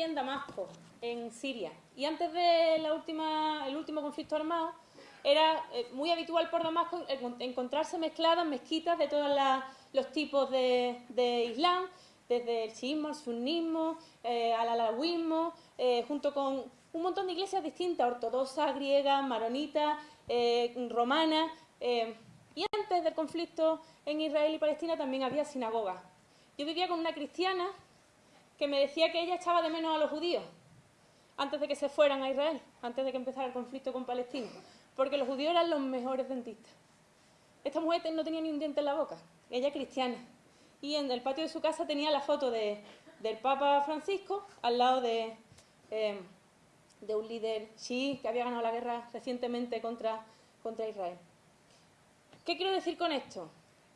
en Damasco, en Siria. Y antes del último conflicto armado, era eh, muy habitual por Damasco encontrarse mezcladas mezquitas de todos los tipos de, Islam, desde el chiismo, el sunnismo, eh, al alawismo, eh, junto con un montón de iglesias distintas, ortodoxas, griegas, maronitas, romanas. y antes del conflicto en Israel y Palestina también había sinagogas. Yo vivía con una cristiana que me decía que ella echaba de menos a los judíos antes de que se fueran a Israel, antes de que empezara el conflicto con Palestina, porque los judíos eran los mejores dentistas. Esta mujer no tenía ni un diente en la boca, ella cristiana, y en el patio de su casa tenía la foto de, del Papa Francisco al lado de, em, de un líder chií que había ganado la guerra recientemente contra, contra Israel. ¿Qué quiero decir con esto?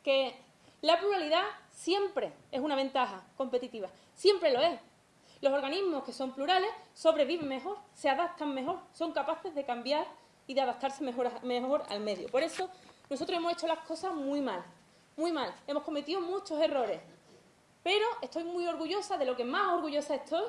Que la pluralidad siempre es una ventaja competitiva, siempre lo es. Los organismos que son plurales sobreviven mejor, se adaptan mejor, son capaces de cambiar y de adaptarse mejor, al medio. Por eso nosotros hemos hecho las cosas muy mal, muy mal. Hemos cometido muchos errores. Pero estoy muy orgullosa, de lo que más orgullosa estoy,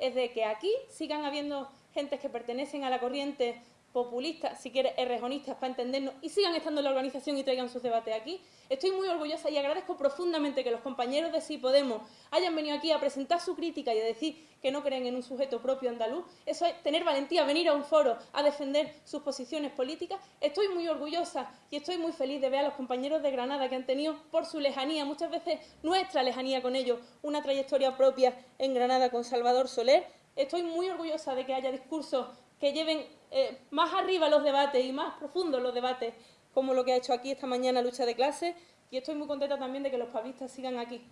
es de que aquí sigan habiendo gentes que pertenecen a la corriente populistas, si quieres, errejonistas para entendernos, y sigan estando en la organización y traigan sus debates aquí. Estoy muy orgullosa y agradezco profundamente que los compañeros de Sí Podemos hayan venido aquí a presentar su crítica y a decir que no creen en un sujeto propio andaluz. Eso es tener valentía, venir a un foro a defender sus posiciones políticas. Estoy muy orgullosa y estoy muy feliz de ver a los compañeros de Granada que han tenido, por su lejanía, muchas veces nuestra lejanía con ellos, una trayectoria propia en Granada con Salvador Soler. Estoy muy orgullosa de que haya discursos que lleven eh, más arriba los debates y más profundos los debates, como lo que ha hecho aquí esta mañana Lucha de Clases, y estoy muy contenta también de que los pavistas sigan aquí.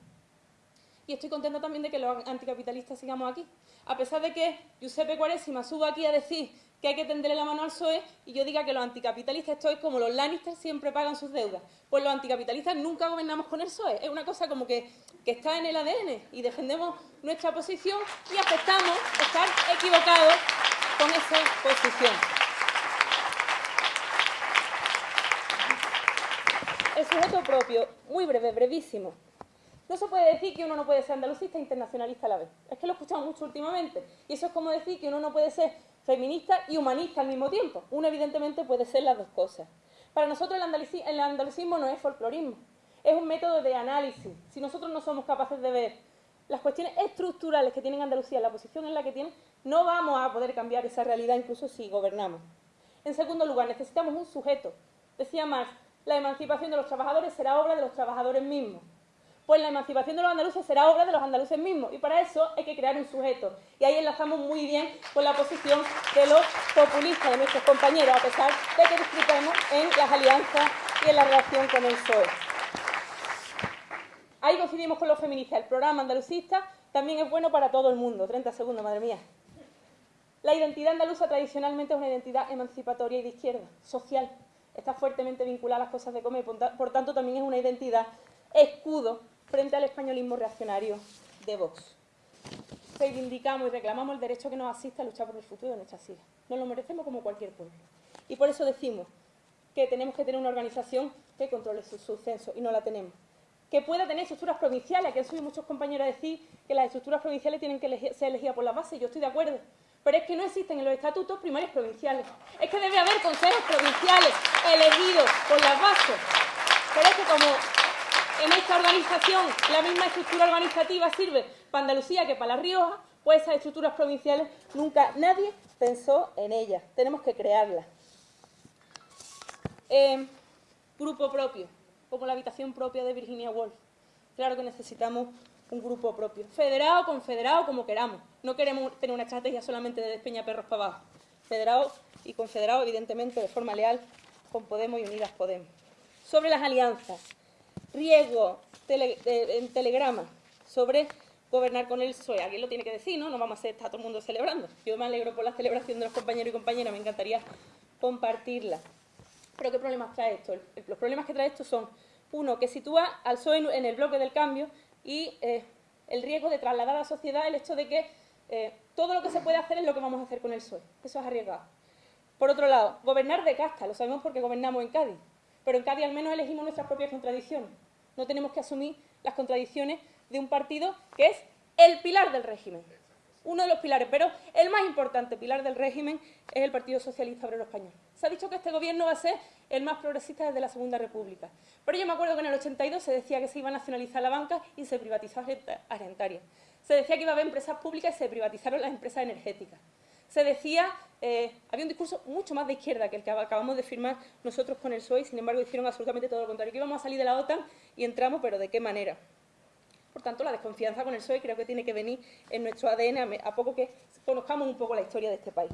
Y estoy contenta también de que los anticapitalistas sigamos aquí. A pesar de que Giuseppe Cuaresima suba aquí a decir que hay que tenderle la mano al PSOE y yo diga que los anticapitalistas estoy como los Lannister siempre pagan sus deudas. Pues los anticapitalistas nunca gobernamos con el PSOE. Es una cosa como que, que está en el ADN y defendemos nuestra posición y aceptamos estar equivocados con esa posición. El sujeto propio, muy breve, brevísimo. No se puede decir que uno no puede ser andalucista e internacionalista a la vez. Es que lo he escuchado mucho últimamente. Y eso es como decir que uno no puede ser feminista y humanista al mismo tiempo. Uno evidentemente puede ser las dos cosas. Para nosotros el, el andalucismo no es folclorismo. Es un método de análisis. Si nosotros no somos capaces de ver las cuestiones estructurales que tiene Andalucía, la posición en la que tiene, no vamos a poder cambiar esa realidad incluso si gobernamos. En segundo lugar, necesitamos un sujeto. Decía Marx, la emancipación de los trabajadores será obra de los trabajadores mismos. Pues la emancipación de los andaluces será obra de los andaluces mismos y para eso hay que crear un sujeto. Y ahí enlazamos muy bien con la posición de los populistas, de nuestros compañeros, a pesar de que disfrutemos en las alianzas y en la relación con el PSOE. Ahí coincidimos con los feministas. El programa andalucista también es bueno para todo el mundo. 30 segundos, madre mía. La identidad andaluza tradicionalmente es una identidad emancipatoria y de izquierda, social. Está fuertemente vinculada a las cosas de comer, por tanto también es una identidad escudo frente al españolismo reaccionario de Vox. Reivindicamos y reclamamos el derecho que nos asiste a luchar por el futuro de nuestras hijas. Nos lo merecemos como cualquier pueblo. Y por eso decimos que tenemos que tener una organización que controle su, su censo, y no la tenemos que pueda tener estructuras provinciales, que han subido muchos compañeros a decir que las estructuras provinciales tienen que ser elegidas por la base, yo estoy de acuerdo. Pero es que no existen en los estatutos primarios provinciales. Es que debe haber consejos provinciales elegidos por las bases. Pero es como en esta organización la misma estructura organizativa sirve para Andalucía que para La Rioja, pues esas estructuras provinciales nunca nadie pensó en ellas. Tenemos que crearlas. Eh, grupo propio como la habitación propia de Virginia Woolf. Claro que necesitamos un grupo propio, federado, confederado, como queramos. No queremos tener una estrategia solamente de despeña perros para abajo. Federado y confederado, evidentemente, de forma leal con Podemos y Unidas Podemos. Sobre las alianzas, riesgo en telegrama sobre gobernar con el PSOE. Alguien lo tiene que decir, ¿no? No vamos a está todo el mundo celebrando. Yo me alegro por la celebración de los compañeros y compañeras, me encantaría compartirla. Pero ¿qué problemas trae esto? Los problemas que trae esto son, uno, que sitúa al PSOE en el bloque del cambio y eh, el riesgo de trasladar a la sociedad el hecho de que eh, todo lo que se puede hacer es lo que vamos a hacer con el PSOE. Eso es arriesgado. Por otro lado, gobernar de casta, lo sabemos porque gobernamos en Cádiz, pero en Cádiz al menos elegimos nuestras propias contradicciones. No tenemos que asumir las contradicciones de un partido que es el pilar del régimen. Uno de los pilares, pero el más importante pilar del régimen es el Partido Socialista Obrero Español. Se ha dicho que este gobierno va a ser el más progresista desde la Segunda República, pero yo me acuerdo que en el 82 se decía que se iba a nacionalizar la banca y se privatizó Argentaria. Se decía que iba a haber empresas públicas y se privatizaron las empresas energéticas. Se decía, eh, había un discurso mucho más de izquierda que el que acabamos de firmar nosotros con el PSOE, sin embargo hicieron absolutamente todo lo contrario, que íbamos a salir de la OTAN y entramos, pero ¿de qué manera? Por tanto, la desconfianza con el PSOE creo que tiene que venir en nuestro ADN a poco que conozcamos un poco la historia de este país.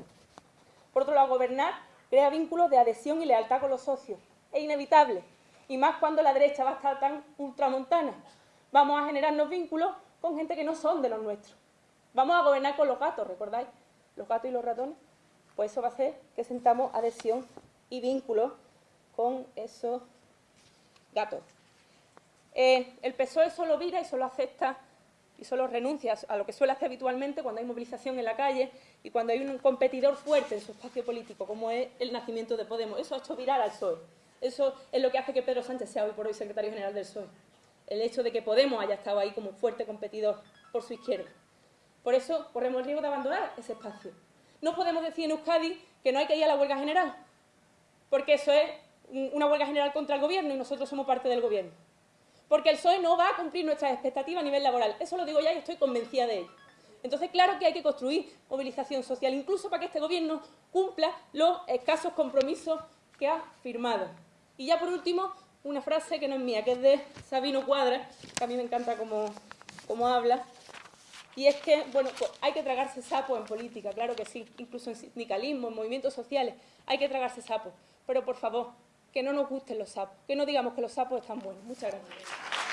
Por otro lado, gobernar crea vínculos de adhesión y lealtad con los socios. Es inevitable, y más cuando la derecha va a estar tan ultramontana. Vamos a generarnos vínculos con gente que no son de los nuestros. Vamos a gobernar con los gatos, ¿recordáis? Los gatos y los ratones. Pues eso va a hacer que sentamos adhesión y vínculos con esos gatos. Eh, el PSOE solo vira y solo acepta y solo renuncia a lo que suele hacer habitualmente cuando hay movilización en la calle y cuando hay un competidor fuerte en su espacio político, como es el nacimiento de Podemos. Eso ha hecho virar al PSOE. Eso es lo que hace que Pedro Sánchez sea hoy por hoy secretario general del PSOE. El hecho de que Podemos haya estado ahí como fuerte competidor por su izquierda. Por eso corremos el riesgo de abandonar ese espacio. No podemos decir en Euskadi que no hay que ir a la huelga general, porque eso es una huelga general contra el gobierno y nosotros somos parte del gobierno porque el PSOE no va a cumplir nuestras expectativas a nivel laboral. Eso lo digo ya y estoy convencida de ello. Entonces, claro que hay que construir movilización social, incluso para que este Gobierno cumpla los escasos compromisos que ha firmado. Y ya por último, una frase que no es mía, que es de Sabino Cuadra, que a mí me encanta cómo, habla, y es que, bueno, pues hay que tragarse sapo en política, claro que sí, incluso en sindicalismo, en movimientos sociales, hay que tragarse sapo. Pero, por favor, que no nos gusten los sapos, que no digamos que los sapos están buenos. Muchas gracias.